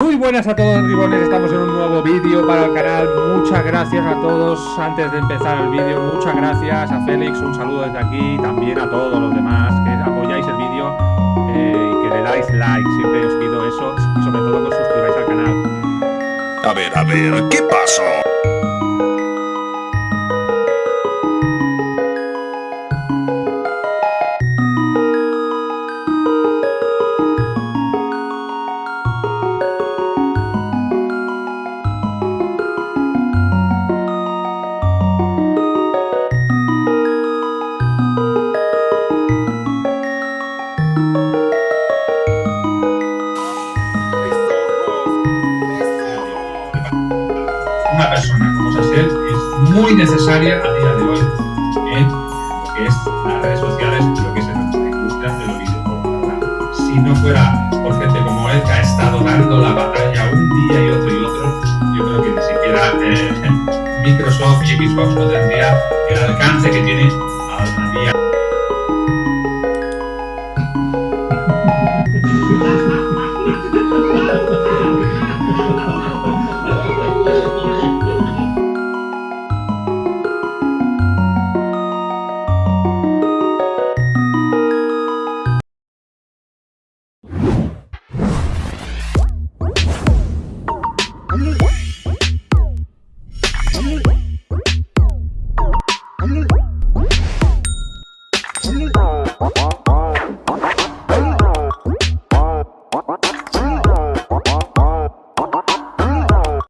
Muy buenas a todos ribones, estamos en un nuevo vídeo para el canal, muchas gracias a todos, antes de empezar el vídeo, muchas gracias a Félix, un saludo desde aquí, también a todos los demás que apoyáis el vídeo eh, y que le dais like, siempre os pido eso, y sobre todo que os suscribáis al canal. A ver, a ver, ¿qué pasó? una persona como Sasel es muy necesaria a día de hoy en lo que es las redes sociales, en lo que es la industria del videojuego. Si no fuera por gente como él que ha estado dando la batalla un día y otro y otro, yo creo que ni siquiera eh, Microsoft y Xbox no tendría el alcance que tiene